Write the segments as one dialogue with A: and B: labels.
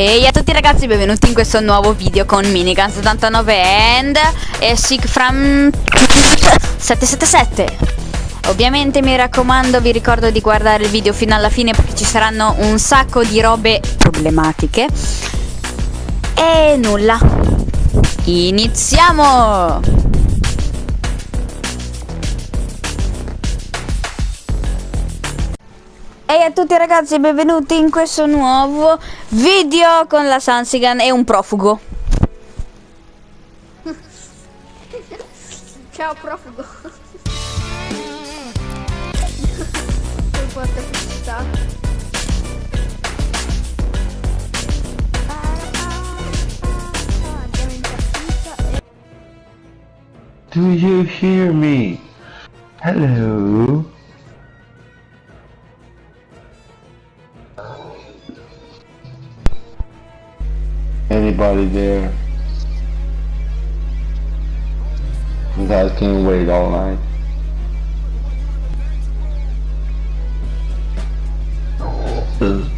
A: Ehi a tutti ragazzi, benvenuti in questo nuovo video con Minigun 79 and e Sigfram 777 Ovviamente mi raccomando, vi ricordo di guardare il video fino alla fine perché ci saranno un sacco di robe problematiche. E nulla. Iniziamo! Ehi a tutti ragazzi, benvenuti in questo nuovo video con la Sansigan e un profugo.
B: Ciao profugo. Che e...
C: Do you hear me? Hello? Anybody there? You guys can't wait all night. Ugh.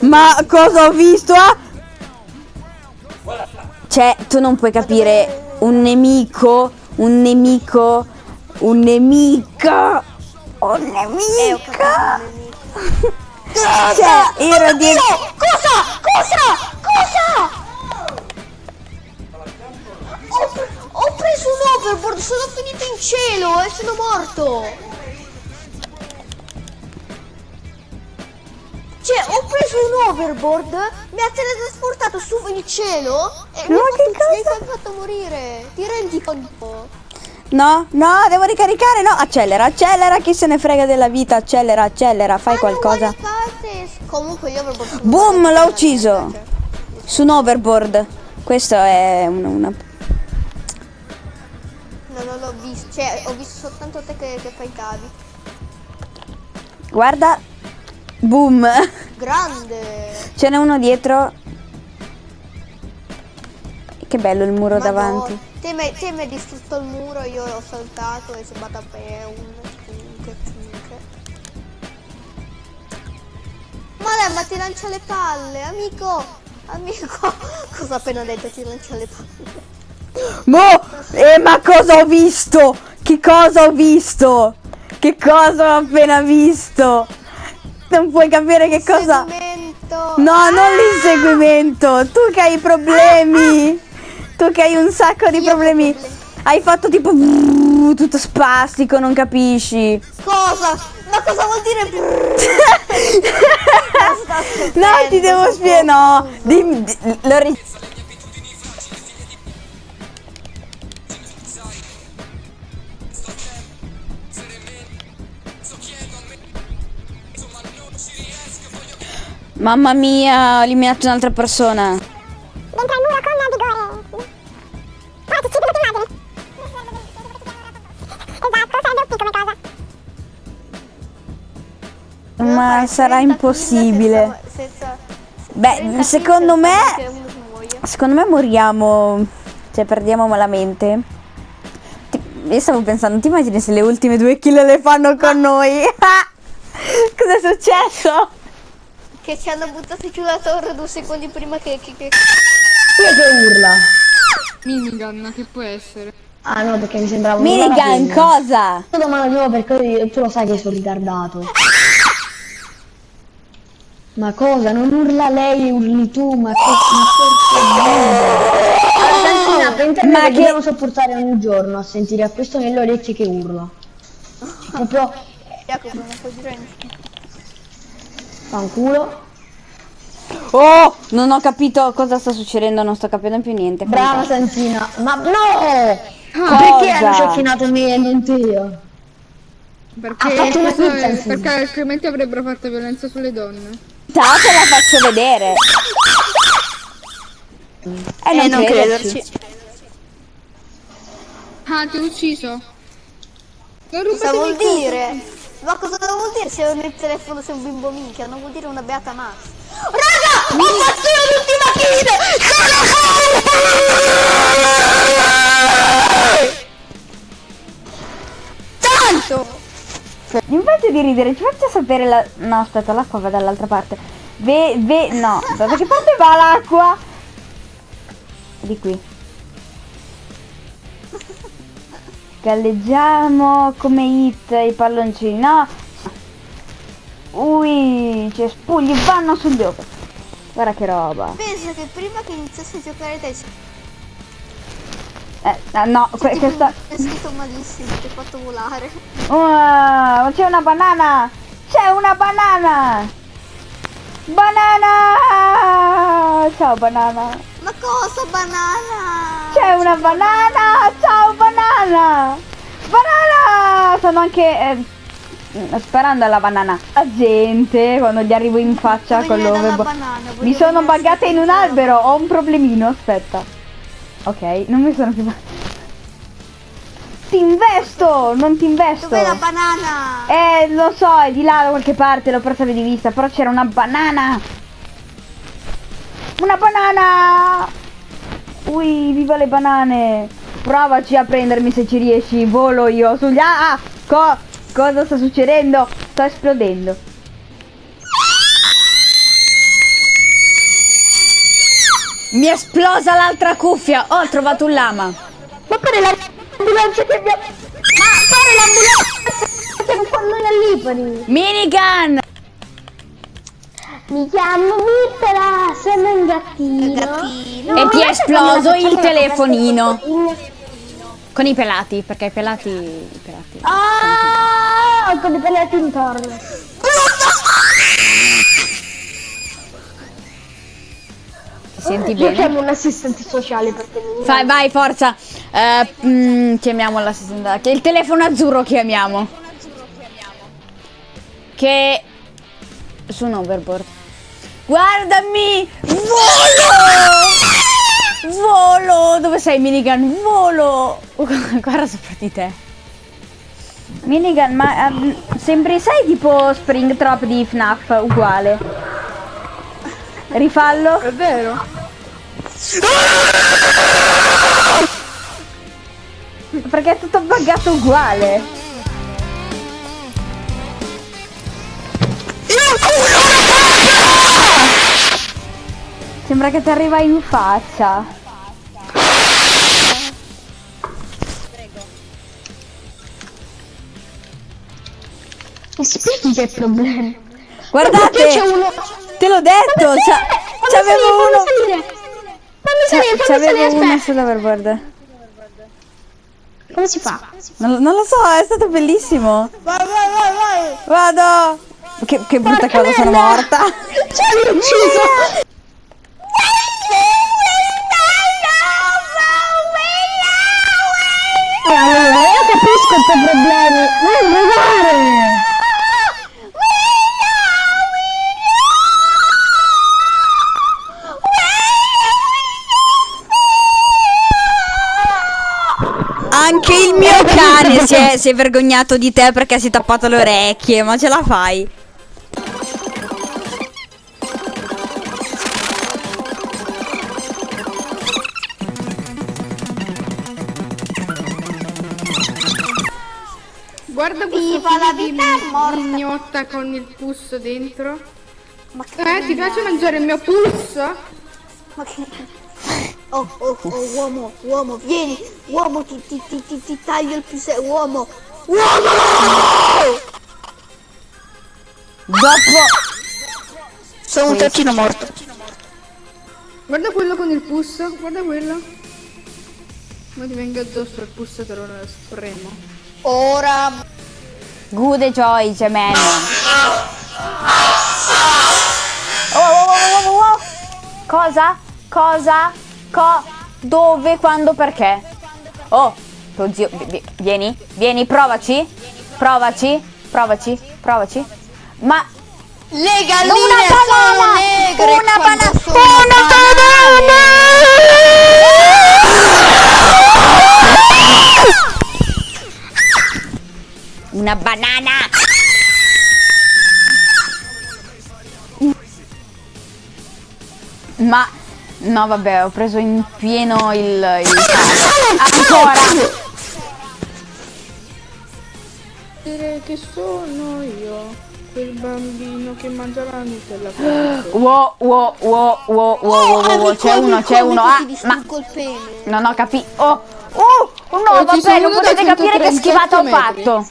B: Ma
A: cosa ho visto? Ah! Cioè, tu non puoi capire un nemico, un nemico, un nemico, un
B: Eh, ho
A: nemico.
B: capito il nemico.
A: Cioè, ero di...
B: Cosa? Cosa? Morto. Cioè, ho preso un overboard, mi ha teletrasportato su il cielo e mi
A: Ma
B: ha fatto, mi fatto morire. Ti rendi conto?
A: No, no, devo ricaricare, no, accelera, accelera, chi se ne frega della vita, accelera, accelera, fai
B: non
A: qualcosa.
B: Comunque overboard sono
A: Boom, l'ho ucciso.
B: cioè.
A: Su un overboard. Questo è una... una...
B: cioè ho visto soltanto te che, che fai cavi.
A: Guarda. Boom.
B: Grande!
A: Ce n'è uno dietro. Che bello il muro
B: Madonna,
A: davanti.
B: Te mi te mi hai distrutto il muro, io l'ho saltato e sono andata per un cinque, cinque. Ma lei ma ti lancia le palle, amico! Amico! Cosa ho appena detto? Ti lancia le palle.
A: Mo! Eh, ma cosa ho visto? Che cosa ho visto? Che cosa ho appena visto? Non puoi capire che cosa... No, non l'inseguimento. Tu che hai problemi. Tu che hai un sacco di
B: Io
A: problemi.
B: problemi.
A: Hai fatto tipo tutto spastico, non capisci.
B: Cosa? Ma cosa vuol dire?
A: No, ti devo spiegare. No, dimmi, di- Mamma mia, ho eliminato un'altra persona.
D: dentro al muro con vigore. Ora ti ci vedo immagine. Esatto, sarebbe OP come cosa.
A: Ma sarà impossibile.
B: Senza,
A: Beh, secondo me, secondo me moriamo, cioè perdiamo malamente. Ti- Io stavo pensando, ti immagini se le ultime due kill le fanno con noi? Cos'è successo?
B: Che ci hanno buttato giù la torre due secondi prima che... che, che...
E: Minigun, che può essere?
F: Ah no, perché mi sembrava un
A: Minigun, cosa?
F: Io domani no, perché tu lo sai che sono ritardato. Ma cosa? Non urla lei, urli tu, ma che... Ma internet
A: Ma
F: ma
A: che-
F: dobbiamo sopportare ogni giorno a sentire a questo nelle orecchie che urla. Proprio
B: Jacopo, non puoi dire niente.
F: Fanculo.
A: Oh, non ho capito cosa sta succedendo, non sto capendo più niente.
F: Brava. Santina. Ma no! Perché hanno sciocchinato me e non te io?
E: Perché,
F: Ha fatto
E: questo è- perché altrimenti avrebbero fatto violenza sulle donne.
A: Ciao, te la faccio vedere. Eh, non,
B: Eh, non
A: crederci.
B: crederci.
E: Ah, ti ho ucciso. Non
B: Cosa vuol dire? Ma cosa vuol dire se il telefono sei un bimbo minchia? Non vuol dire una beata max. Raga! Ho fatto l'ultima kill! Tanto!
A: Invece di ridere, ci faccia sapere la... No, aspetta, l'acqua va dall'altra parte. Ve... ve... no, da che parte va l'acqua? Di qui. Galleggiamo come hit i palloncini, no? Ui, ci spugli vanno sugli occhi. Guarda che roba.
B: Pensa che prima che iniziassi a giocare te
A: Eh, ah, no, que- questa...
B: è scritto malissimo, ti ho fatto volare.
A: Ma c'è una banana! C'è una banana! Banana! Ciao banana!
B: Ma cosa banana?
A: C'è una banana! Ciao banana! Banana! Sono anche eh, sparando alla banana. La gente quando gli arrivo in faccia con l'overbo- Mi sono buggata in un albero, ho un problemino, aspetta. Ok, non mi sono più Ti investo! Non ti investo!
B: Dov'è la banana?
A: Eh, lo so, è di là da qualche parte, l'ho persa di vista, però c'era una banana! Una banana! Ui, viva le banane! Provaci a prendermi se ci riesci, volo io sugli... Ah, ah, co- cosa sta succedendo? Sto esplodendo. Mi è esplosa l'altra cuffia! Oh, ho trovato un lama!
F: Ma pare l'ambulanza che abbiamo... Ma pare l'ambulanza che un pallone all'Ipari.
A: Minigun!
F: Mi chiamo Mittera, sono un gattino.
B: Gattino.
A: E ti è esploso il telefonino. Con i pelati, perché i pelati... I pelati.
F: Ah, con i pelati intorno.
A: Ti senti
F: Io
A: bene?
F: chiamo un assistente sociale perché mi...
A: Vai, vai, forza. Eh, mm, chiamiamo l'assistente. Che il telefono azzurro chiamiamo. Che... Su un overboard. Guardami! Volo! Volo! Dove sei, Minigun? Volo! Guarda sopra di te. Minigun, ma ehm, sembri, sai, tipo Springtrap di FNAF, uguale. Rifallo.
E: È vero?
A: Perché è tutto buggato uguale. Sembra che ti arriva in faccia.
F: Mi spieghi che problema?
A: Guardate!
F: C'è uno...
A: Te l'ho detto! C'avevo uno!
F: Salire, fammi salire,
A: C'avevo
F: aspetta.
A: sull'overboard.
F: Come si fa?
A: Non, non lo so, è stato bellissimo.
B: Vai, vai, vai, vai.
A: Vado! Che, che brutta cosa, sono morta.
F: Ci hai ucciso!
A: Il mio cane si è, si è vergognato di te perché si è tappato le orecchie, ma ce la fai.
E: Guarda questo figlio di mignotta con il pus dentro.
B: Ma che...
E: Eh, ti piace mangiare il mio pus?
B: Ma che... Oh, oh, oh, uomo, uomo, vieni, uomo, ti, ti, ti, ti, ti taglio il più se... uomo, uomo!
A: Dopo...
B: Sono un tacchino morto.
E: Guarda quello con il pus, guarda quello. Ma ti venga addosso il pus te lo spremo.
B: Ora...
A: Good choice, man. Oh, oh, oh, oh, oh, oh. Cosa? Cosa? Co dove, quando, perché. Oh, tuo zio, vieni, vieni, provaci, provaci, provaci, provaci. Ma
B: le galline sono negre
A: Una banana Una banana Una banana Ma No vabbè, ho preso in pieno il... il... Ancora!
E: Dire che sono io, quel bambino che mangia la Nutella.
A: Wow, wow, wow, wow, wow, wow, wow, wow, c'è uno, c'è uno. Ah, ma non ho capito. Oh, oh, no,
E: Oh, ci
A: vabbè, non potete capire che
E: 137
A: schivata ho
E: metri.
A: fatto.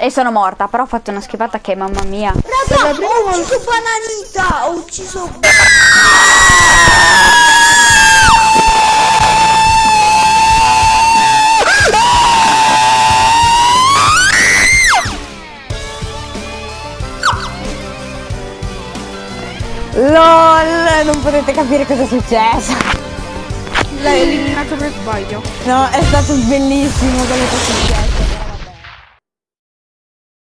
A: E sono morta, però ho fatto una schivata che, mamma mia.
B: Raga, ho ucciso Bananita! Ho ucciso...
A: LOL, non potete capire cosa è successo.
E: L'hai eliminato per sbaglio.
A: No, è stato bellissimo quello che è successo.